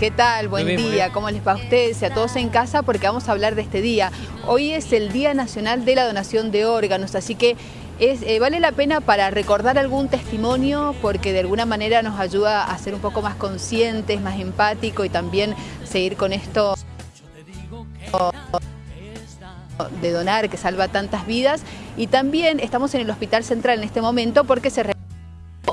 ¿Qué tal? Buen día. ¿Cómo les va a ustedes y a todos en casa? Porque vamos a hablar de este día. Hoy es el Día Nacional de la Donación de Órganos, así que es, eh, vale la pena para recordar algún testimonio porque de alguna manera nos ayuda a ser un poco más conscientes, más empáticos y también seguir con esto de donar que salva tantas vidas. Y también estamos en el Hospital Central en este momento porque se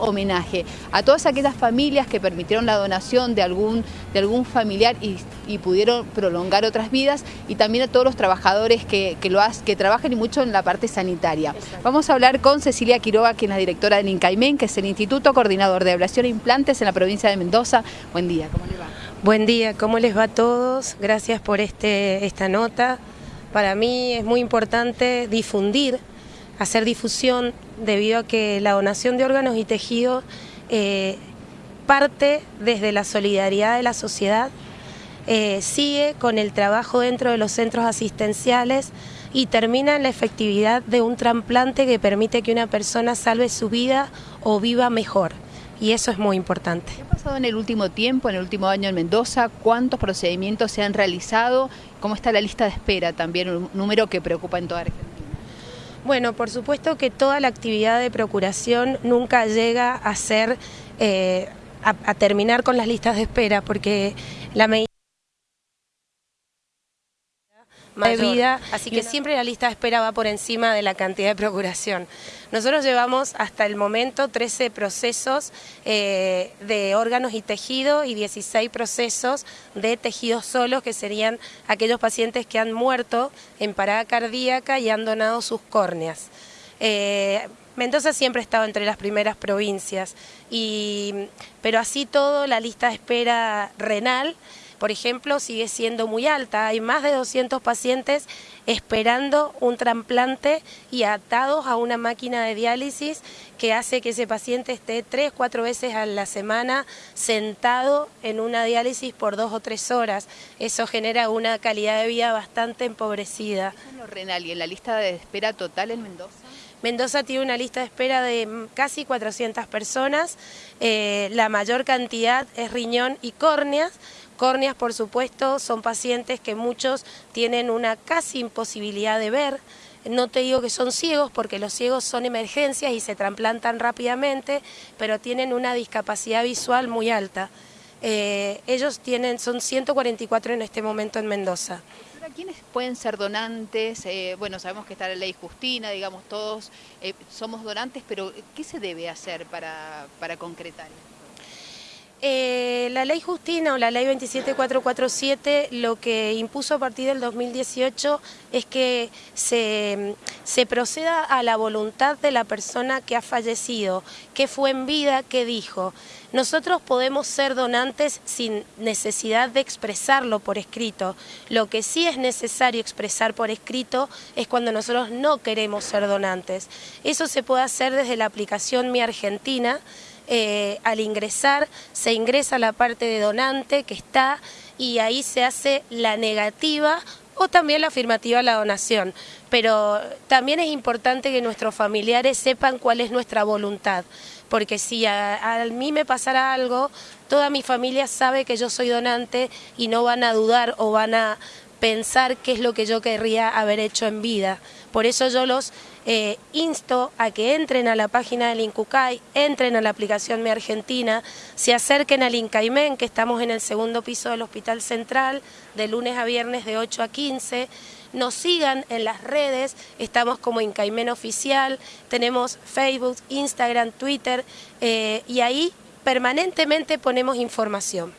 homenaje a todas aquellas familias que permitieron la donación de algún, de algún familiar y, pudieron prolongar otras vidas y también a todos los trabajadores que, lo que trabajan y mucho en la parte sanitaria. Vamos a hablar con Cecilia Quiroga, quien es la directora del INCAIMEN, que es el Instituto Coordinador de Ablación e Implantes en la provincia de Mendoza. Buen día, ¿cómo les va? Buen día, ¿cómo les va a todos? Gracias por este, esta nota. Para mí es muy importante difundir hacer difusión debido a que la donación de órganos y tejidos eh, parte desde la solidaridad de la sociedad, eh, sigue con el trabajo dentro de los centros asistenciales y termina en la efectividad de un trasplante que permite que una persona salve su vida o viva mejor. Y eso es muy importante. ¿Qué ha pasado en el último tiempo, en el último año en Mendoza? ¿Cuántos procedimientos se han realizado? ¿Cómo está la lista de espera? También un número que preocupa en toda Argentina. Bueno, por supuesto que toda la actividad de procuración nunca llega a ser, eh, a, terminar con las listas de espera, porque la medida de vida, así que siempre la lista de espera va por encima de la cantidad de procuración. Nosotros llevamos hasta el momento 13 procesos eh, de órganos y tejido y 16 procesos de tejidos solos, que serían aquellos pacientes que han muerto en parada cardíaca y han donado sus córneas. Eh, Mendoza siempre ha estado entre las primeras provincias, y, pero así todo la lista de espera renal por ejemplo, sigue siendo muy alta. Hay más de 200 pacientes esperando un trasplante y atados a una máquina de diálisis que hace que ese paciente esté tres, cuatro veces a la semana sentado en una diálisis por dos o tres horas. Eso genera una calidad de vida bastante empobrecida. ¿Qué es renal y en la lista de espera total en Mendoza? Mendoza tiene una lista de espera de casi 400 personas, eh, la mayor cantidad es riñón y córneas, Córneas, por supuesto, son pacientes que muchos tienen una casi imposibilidad de ver. No te digo que son ciegos porque los ciegos son emergencias y se trasplantan rápidamente, pero tienen una discapacidad visual muy alta. Eh, ellos tienen, son 144 en este momento en Mendoza. ¿Quiénes pueden ser donantes? Eh, bueno, sabemos que está la ley Justina, digamos, todos eh, somos donantes, pero ¿qué se debe hacer para, para concretar eh, la ley Justina o la ley 27447 lo que impuso a partir del 2018 es que se, se, proceda a la voluntad de la persona que ha fallecido, que fue en vida, que dijo. Nosotros podemos ser donantes sin necesidad de expresarlo por escrito. Lo que sí es necesario expresar por escrito es cuando nosotros no queremos ser donantes. Eso se puede hacer desde la aplicación Mi Argentina, eh, al ingresar se ingresa la parte de donante que está y ahí se hace la negativa o también la afirmativa a la donación. Pero también es importante que nuestros familiares sepan cuál es nuestra voluntad, porque si a, a, mí me pasara algo, toda mi familia sabe que yo soy donante y no van a dudar o van a pensar qué es lo que yo querría haber hecho en vida. Por eso yo los eh, insto a que entren a la página del INCUCAI, entren a la aplicación Mi Argentina, se acerquen al INCAIMEN, que estamos en el segundo piso del Hospital Central, de lunes a viernes de 8 a 15, nos sigan en las redes, estamos como Incaimen Oficial, tenemos Facebook, Instagram, Twitter, eh, y ahí permanentemente ponemos información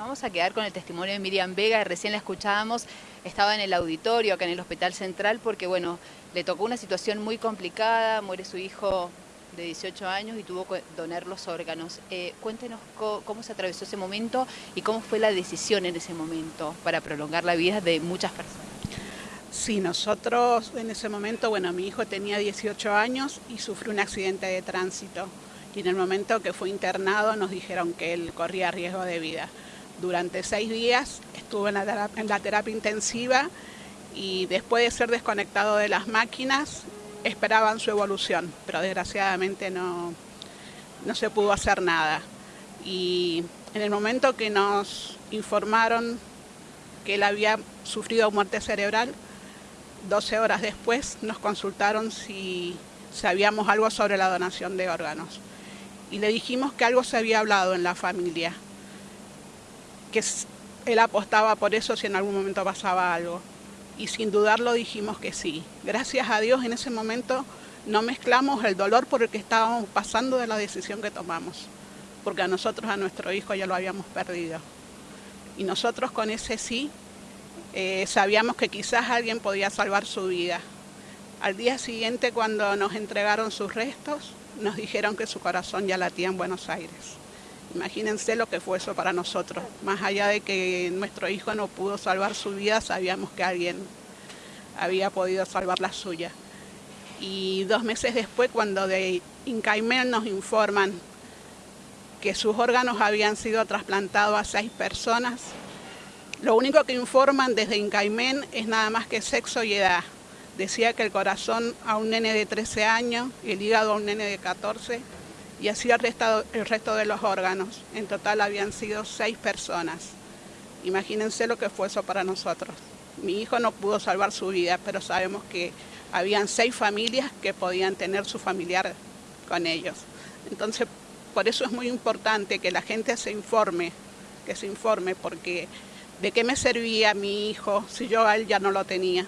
vamos a quedar con el testimonio de Miriam Vega, recién la escuchábamos, estaba en el auditorio acá en el Hospital Central porque bueno, le tocó una situación muy complicada, muere su hijo de 18 años y tuvo que donar los órganos. Eh, cuéntenos cómo se atravesó ese momento y cómo fue la decisión en ese momento para prolongar la vida de muchas personas. Sí, nosotros en ese momento, bueno, mi hijo tenía 18 años y sufrió un accidente de tránsito. Y en el momento que fue internado nos dijeron que él corría riesgo de vida. Durante seis días estuvo en la, terapia, intensiva y después de ser desconectado de las máquinas esperaban su evolución, pero desgraciadamente no, no se pudo hacer nada. Y En el momento que nos informaron que él había sufrido muerte cerebral, 12 horas después nos consultaron si sabíamos algo sobre la donación de órganos. Y le dijimos que algo se había hablado en la familia, que él apostaba por eso si en algún momento pasaba algo. Y sin dudarlo dijimos que sí. Gracias a Dios en ese momento no mezclamos el dolor por el que estábamos pasando de la decisión que tomamos, porque a nosotros, a nuestro hijo ya lo habíamos perdido. Y nosotros con ese sí eh, sabíamos que quizás alguien podía salvar su vida. Al día siguiente cuando nos entregaron sus restos, nos dijeron que su corazón ya latía en Buenos Aires. Imagínense lo que fue eso para nosotros. Más allá de que nuestro hijo no pudo salvar su vida, sabíamos que alguien había podido salvar la suya. Y dos meses después, cuando de Incaimel nos informan que sus órganos habían sido trasplantados a seis personas, lo único que informan desde Incaimen es nada más que sexo y edad. Decía que el corazón a un nene de 13 años, el hígado a un nene de 14 y así el resto, el resto de los órganos. En total habían sido seis personas. Imagínense lo que fue eso para nosotros. Mi hijo no pudo salvar su vida, pero sabemos que habían seis familias que podían tener su familiar con ellos. Entonces, por eso es muy importante que la gente se informe, que se informe, porque ¿De qué me servía mi hijo si yo a él ya no lo tenía?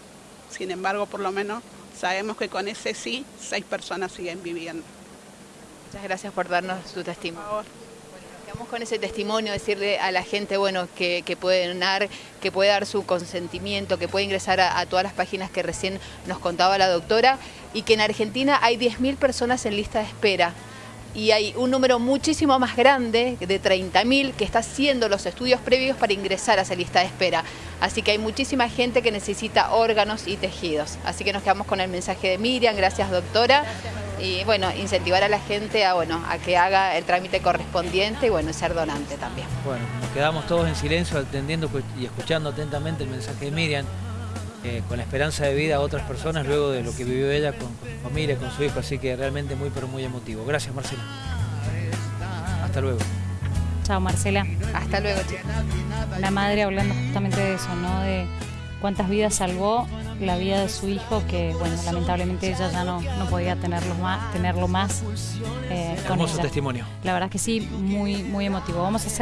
Sin embargo, por lo menos sabemos que con ese sí, seis personas siguen viviendo. Muchas gracias por darnos su testimonio. Por favor. con ese testimonio, decirle a la gente bueno, que, puede donar, que puede dar su consentimiento, que puede ingresar a, a, todas las páginas que recién nos contaba la doctora y que en Argentina hay 10.000 personas en lista de espera y hay un número muchísimo más grande, de 30.000, que está haciendo los estudios previos para ingresar a esa lista de espera. Así que hay muchísima gente que necesita órganos y tejidos. Así que nos quedamos con el mensaje de Miriam, gracias doctora. Y bueno, incentivar a la gente a, bueno, a que haga el trámite correspondiente y bueno, ser donante también. Bueno, nos quedamos todos en silencio atendiendo y escuchando atentamente el mensaje de Miriam. Eh, con la esperanza de vida a otras personas luego de lo que vivió ella con, su familia, con su hijo, así que realmente muy pero muy emotivo. Gracias Marcela. Hasta luego. Chao Marcela. Hasta luego chicos. La madre hablando justamente de eso, ¿no? De cuántas vidas salvó la vida de su hijo, que bueno, lamentablemente ella ya no, no podía tenerlo más, tenerlo más eh, con testimonio. La verdad que sí, muy, muy emotivo. Vamos a hacer